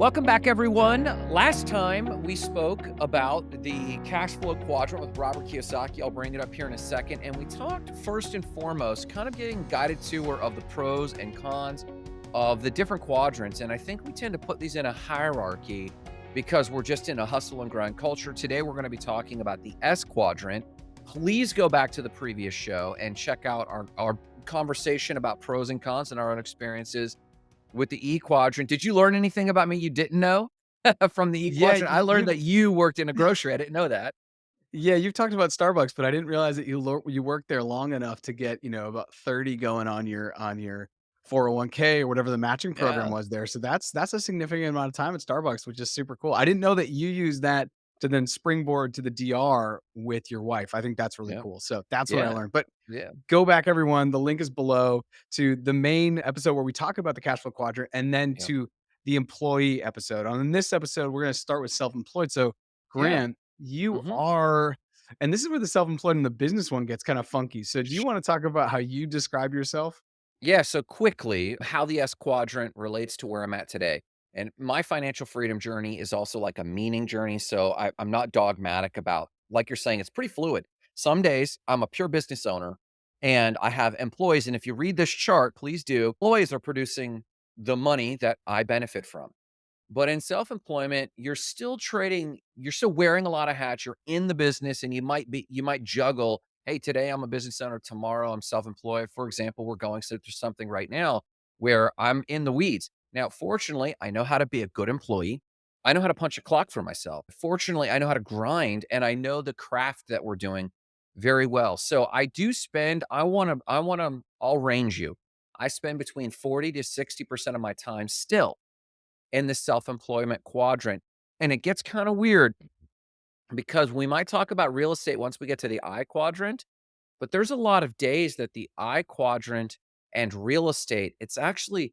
Welcome back, everyone. Last time we spoke about the cash flow quadrant with Robert Kiyosaki. I'll bring it up here in a second. And we talked first and foremost, kind of getting guided tour of the pros and cons of the different quadrants. And I think we tend to put these in a hierarchy because we're just in a hustle and grind culture. Today, we're going to be talking about the S quadrant. Please go back to the previous show and check out our, our conversation about pros and cons and our own experiences with the E quadrant. Did you learn anything about me you didn't know from the E quadrant? Yeah? I learned that you worked in a grocery. I didn't know that. yeah, you've talked about Starbucks, but I didn't realize that you you worked there long enough to get, you know, about 30 going on your on your 401k or whatever the matching program Yeah. was there. So that's that's a significant amount of time at Starbucks, which is super cool. I didn't know that you use that to then springboard to the DR with your wife. I think that's really Yeah. cool. So that's what I learned. But Yeah. go back everyone, the link is below to the main episode where we talk about the cash flow quadrant and then Yeah. to the employee episode. On this episode, we're going to start with self-employed. So Yeah. Grant, you hmm are and this is where the self-employed and the business one gets kind of funky. So do you want to talk about how you describe yourself? Yeah. So quickly, how the S quadrant relates to where I'm at today. And my financial freedom journey is also like a meaning journey. So I, I'm not dogmatic about, like you're saying, it's pretty fluid. Some days I'm a pure business owner and I have employees. And if you read this chart, please do. Employees are producing the money that I benefit from. But in self-employment, you're still trading, you're still wearing a lot of hats. You're in the business and you might be, you might juggle, hey, today I'm a business owner, tomorrow I'm self-employed. For example, we're going through something right now where I'm in the weeds. Now, fortunately, I know how to be a good employee. I know how to punch a clock for myself. Fortunately, I know how to grind and I know the craft that we're doing very well. So I do spend, I want to, I want to, I'll range you. I spend between 40 to 60% of my time still in the self-employment quadrant. And it gets kind of weird because we might talk about real estate once we get to the I quadrant, but there's a lot of days that the I quadrant and real estate, it's actually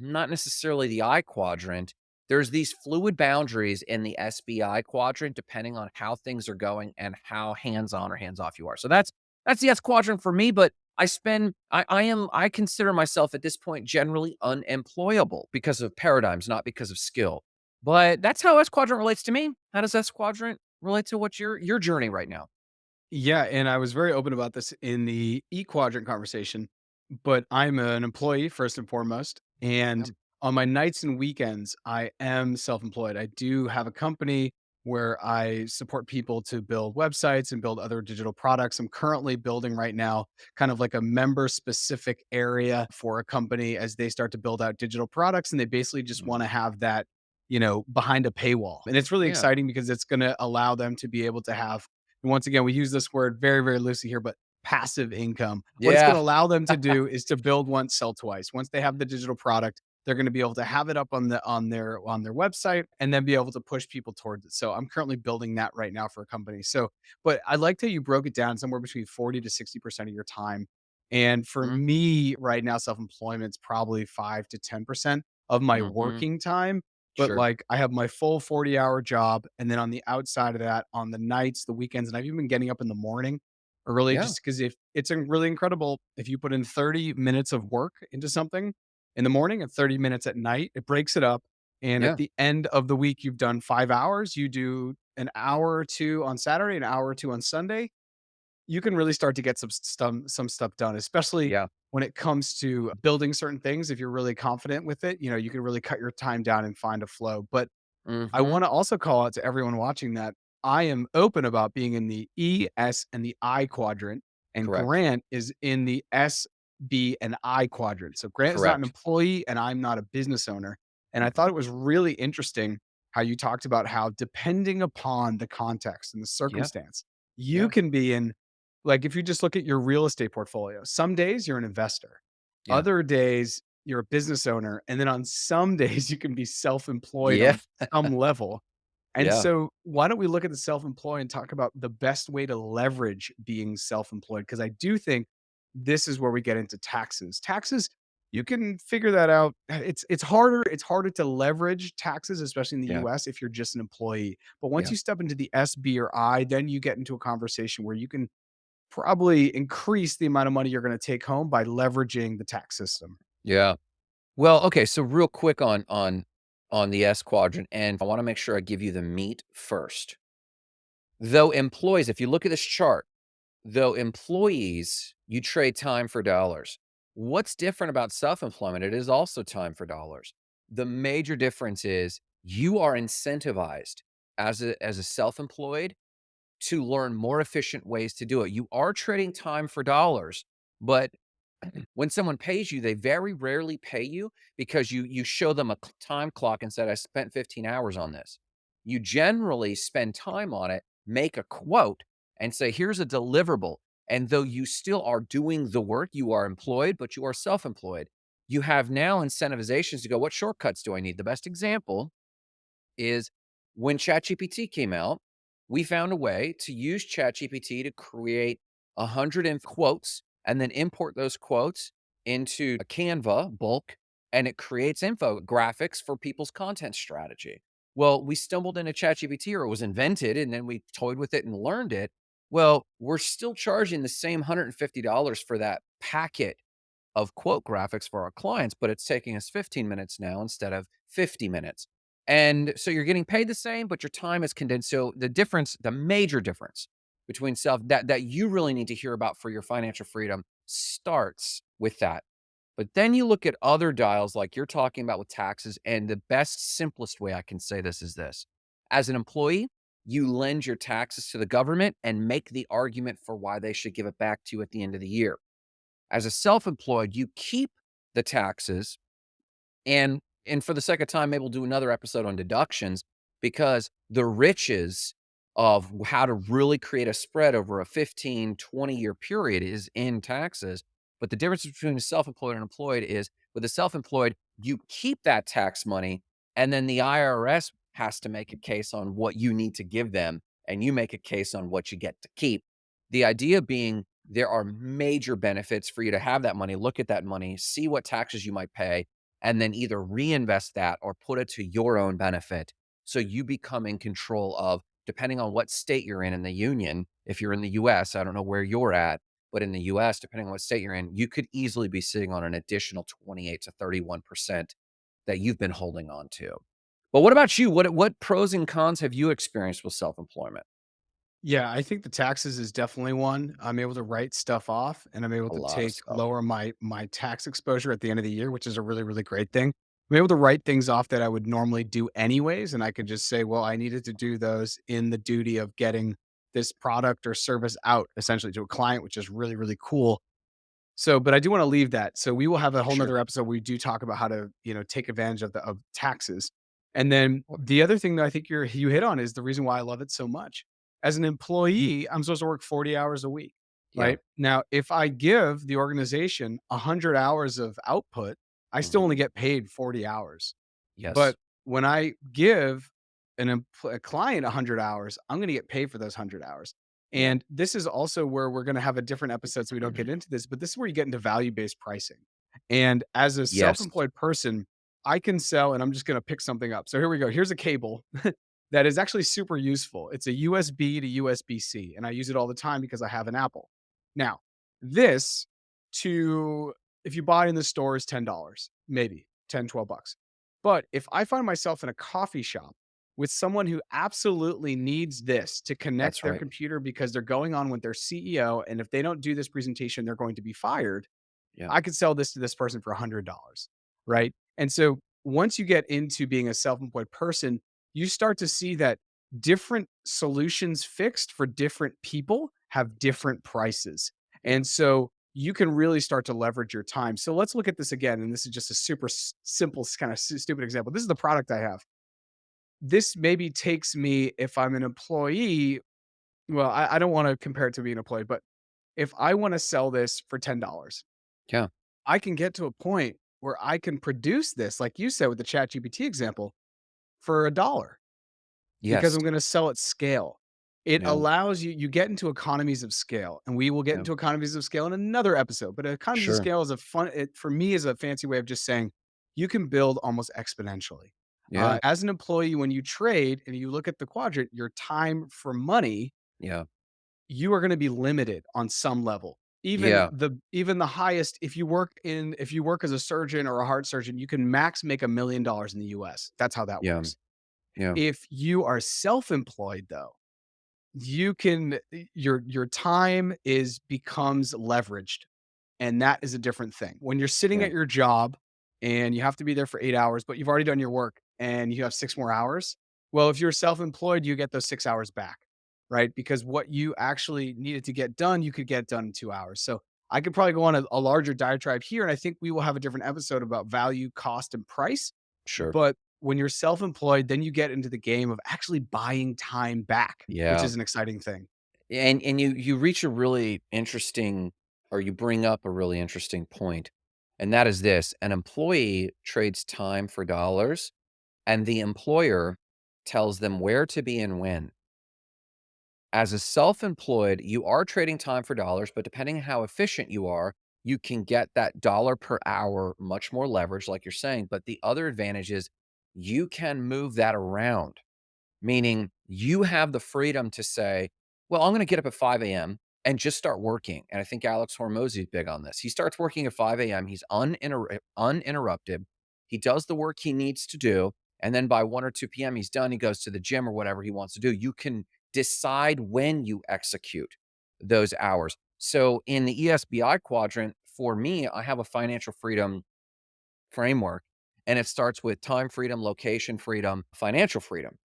not necessarily the I quadrant. There's these fluid boundaries in the SBI quadrant depending on how things are going and how hands-on or hands-off you are. So that's that's the S quadrant for me, but I spend I, I am I consider myself at this point generally unemployable because of paradigms, not because of skill. But that's how S quadrant relates to me. How does S quadrant relate to what your your journey right now? Yeah, and I was very open about this in the E quadrant conversation, but I'm an employee first and foremost. And on my nights and weekends, I am self employed. I do have a company where I support people to build websites and build other digital products. I'm currently building right now kind of like a member specific area for a company as they start to build out digital products. And they basically just mm, want to have that, you know, behind a paywall. And it's really yeah. exciting because it's going to allow them to be able to have once again, we use this word very, very loosely here, but passive income. What it's going to allow them to do is to build once, sell twice. Once they have the digital product, they're going to be able to have it up on the on their on their website and then be able to push people towards it. So I'm currently building that right now for a company. So, but I liked how you broke it down somewhere between 40 to 60% of your time. And for Mhm, me right now, self-employment's probably five to 10% of my mhm. working time but, Sure. like, I have my full forty-hour job, and then on the outside of that, on the nights, the weekends, and I've even been getting up in the morning early Yeah. just because if it's, really incredible if you put in 30 minutes of work into something in the morning and 30 minutes at night, it breaks it up, and at the end of the week, you've done 5 hours, you do an hour or 2 on Saturday, an hour or 2 on Sunday, you can really start to get some some some stuff done, especially Yeah. when it comes to building certain things. If you're really confident with it, you know, you can really cut your time down and find a flow. But I Mhm. want to also call out to everyone watching that I am open about being in the E, S, and the I quadrant, and Correct. Grant is in the S, B, and I quadrant. So Grant is not an employee, and I'm not a business owner. And I thought it was really interesting how you talked about how depending upon the context and the Yeah. circumstance, you Yeah. can be in like if you just look at your real estate portfolio, some days you're an investor, Yeah. other days you're a business owner, and then on some days you can be self-employed Yeah. on some level. And Yeah. so why don't we look at the self-employed and talk about the best way to leverage being self-employed? Because I do think this is where we get into taxes. Taxes, you can figure that out. Uh, it's it's harder, it's harder to leverage taxes, especially in the Yeah. US if you're just an employee. But once Yeah. you step into the S, B, or I, then you get into a conversation where you can probably increase the amount of money you're gonna take home by leveraging the tax system. Yeah. Well, okay, so real quick on on on the S quadrant, and I wanna make sure I give you the meat first. Though employees if you look at this chart, though employees, you trade time for dollars. What's different about self-employment? It is also time for dollars. The major difference is you are incentivized as a as a self-employed to learn more efficient ways to do it. You are trading time for dollars, but when someone pays you, they very rarely pay you because you you show them a time clock and said, "I spent 15 hours on this." You generally spend time on it, make a quote, and say, "Here's a deliverable." And though you still are doing the work, you are employed, but you are self-employed. You have now incentivizations to go, "What shortcuts do I need?" The best example is when ChatGPT came out, we found a way to use ChatGPT to create 100 quotes and then import those quotes into a Canva bulk, and it creates infographics for people's content strategy. Well, we stumbled into ChatGPT or it was invented, and then we toyed with it and learned it. Well, we're still charging the same $150 for that packet of quote graphics for our clients, but it's taking us 15 minutes now instead of 50 minutes. And so you're getting paid the same, but your time is condensed. So the difference, the major difference between self that that you really need to hear about for your financial freedom starts with that. But then you look at other dials like you're talking about with taxes, and the best, simplest way I can say this is this. As an employee, you lend your taxes to the government and make the argument for why they should give it back to you at the end of the year. As a self-employed, you keep the taxes and and for the of time, maybe we'll do another episode on deductions because the riches of how to really create a spread over a 15, 20 year period is in taxes. But the difference between self-employed and employed is with a self-employed, you keep that tax money and then the IRS has to make a case on what you need to give them and you make a case on what you get to keep. The idea being there are major benefits for you to have that money, look at that money, see what taxes you might pay, and then either reinvest that or put it to your own benefit. So you become in control of depending on what state you're in in the union. If you're in the US, I don't know where you're at, but in the US, depending on what state you're in, you could easily be sitting on an additional 28 to 31% that you've been holding on to. But what about you? What what pros and cons have you experienced with self-employment? Yeah, I think the taxes is definitely one. I'm able to write stuff off and I'm able A to lot of take stuff. lower my my tax exposure at the end of the year, which is a really, really great thing. I'm able to write things off that I would normally do anyways, and I could just say, well, I needed to do those in the duty of getting this product or service out essentially to a client, which is really, really cool. So, but I do wanna leave that. So we will have a whole Sure. nother episode where we do talk about how to, you know, take advantage of the of taxes. And then the other thing that I think you're you hit on is the reason why I love it so much. As an employee, I'm supposed to work 40 hours a week, Yeah. right? Now, if I give the organization 100 hours of output, I still only get paid 40 hours. Yes. But when I give an a client 100 hours, I'm gonna get paid for those 100 hours. And this is also where we're gonna have a different episode, so we don't mm-hmm. get into this, but this is where you get into value-based pricing. And as a Yes. self-employed person, I can sell and I'm just gonna pick something up. So here we go. Here's a cable that is actually super useful. It's a USB to USB-C, and I use it all the time because I have an Apple. Now, this to if you buy in the store is $10, maybe 10, 12 bucks. But if I find myself in a coffee shop with someone who absolutely needs this to connect That's their right. computer because they're going on with their CEO, and if they don't do this presentation, they're going to be fired, Yeah. I could sell this to this person for $100, right? And so once you get into being a self-employed person, you start to see that different solutions fixed for different people have different prices. And so you can really start to leverage your time. So let's look at this again. And this is just a super simple, kind of stupid example. This is the product I have. This maybe takes me, if I'm an employee, well, I, I don't want to compare it to being an employee, but if I want to sell this for $10, Yeah. I can get to a point where I can produce this, like you said with the ChatGPT example, for a dollar Yes. because I'm gonna sell at scale. It Yeah. allows you you get into economies of scale, and we will get Yeah. into economies of scale in another episode, but economies of scale is a fun it for me is a fancy way of just saying you can build almost exponentially. Uh, Yeah. as an employee, when you trade and you look at the quadrant, your time for money, Yeah. you are gonna be limited on some level. Even Yeah. the even the highest if you work in if you work as a surgeon or a heart surgeon, you can max make a $1,000,000 in the US. That's how that Yeah. works. Yeah. If you are self-employed, though, you can eh, your your time is becomes leveraged, and that is a different thing. When you're sitting Yeah. at your job and you have to be there for 8 hours, but you've already done your work and you have 6 more hours, well, if you're self-employed, you get those 6 hours back, right? Because what you actually needed to get done, you could get done in 2 hours. So, I could probably go on a a larger diatribe here, and I think we will have a different episode about value, cost, and price. Sure. But when you're self-employed, then you get into the game of actually buying time back, which is an exciting thing. And and you you reach a really interesting or you bring up a really interesting point, and that is this: an employee trades time for dollars, and the employer tells them where to be and when. As a self-employed, you are trading time for dollars, but depending how efficient you are, you can get that dollar per hour much more leverage, like you're saying, but the other advantage is you can move that around. Meaning, you have the freedom to say, "Well, I'm gonna get up at 5 AM and just start working," and I think Alex Hormozi is big on this. He starts working at 5 AM, he's uninter uninterrupted, he does the work he needs to do, and then by 1 or 2 PM, he's done, he goes to the gym or whatever he wants to do. You can decide when you execute those hours. So, in the ESBI quadrant, for me, I have a financial freedom framework, and it starts with time freedom, location freedom, financial freedom.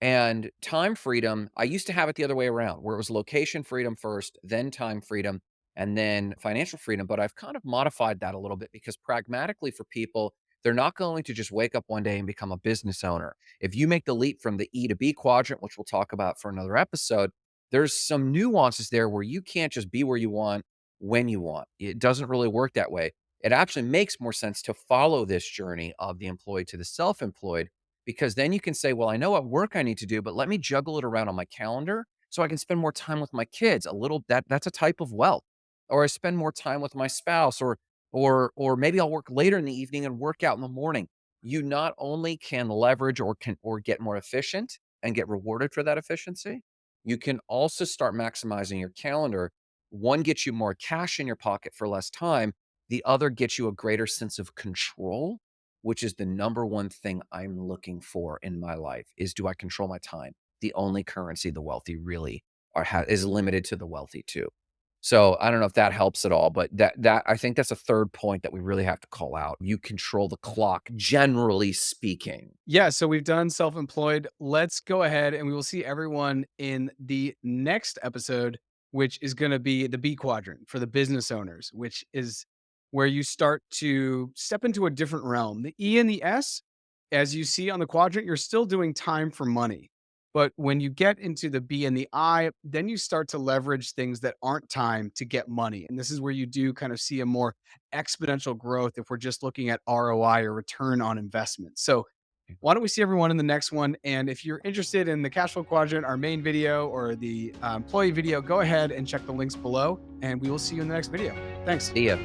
And time freedom, I used to have it the other way around, where it was location freedom first, then time freedom, and then financial freedom, but I've kind of modified that a little bit because pragmatically for people, they're not going to just wake up one day and become a business owner. If you make the leap from the E to B quadrant, which we'll talk about for another episode, there's some nuances there where you can't just be where you want, when you want. It doesn't really work that way. It actually makes more sense to follow this journey of the employed to the self-employed because then you can say, "Well, I know what work I need to do, but let me juggle it around on my calendar so I can spend more time with my kids." A little that that's a type of wealth. Or I spend more time with my spouse or or or maybe I'll work later in the evening and work out in the morning. You not only can leverage or can or get more efficient and get rewarded for that efficiency, you can also start maximizing your calendar. One gets you more cash in your pocket for less time. The other gets you a greater sense of control, which is the number one thing I'm looking for in my life, is do I control my time? The only currency the wealthy really are is limited to the wealthy too. So, I don't know if that helps at all, but that that I think that's a 3rd point that we really have to call out. You control the clock, generally speaking. Yeah, so we've done self-employed. Let's go ahead and we will see everyone in the next episode, which is gonna be the B quadrant for the business owners, which is where you start to step into a different realm. The E and the S, as you see on the quadrant, you're still doing time for money. But when you get into the B and the I, then you start to leverage things that aren't time to get money. And this is where you do kind of see a more exponential growth if we're just looking at ROI or return on investment. So, why don't we see everyone in the next one? And if you're interested in the cash flow quadrant, our main video, or the uh, employee video, go ahead and check the links below. And we will see you in the next video. Thanks. See ya.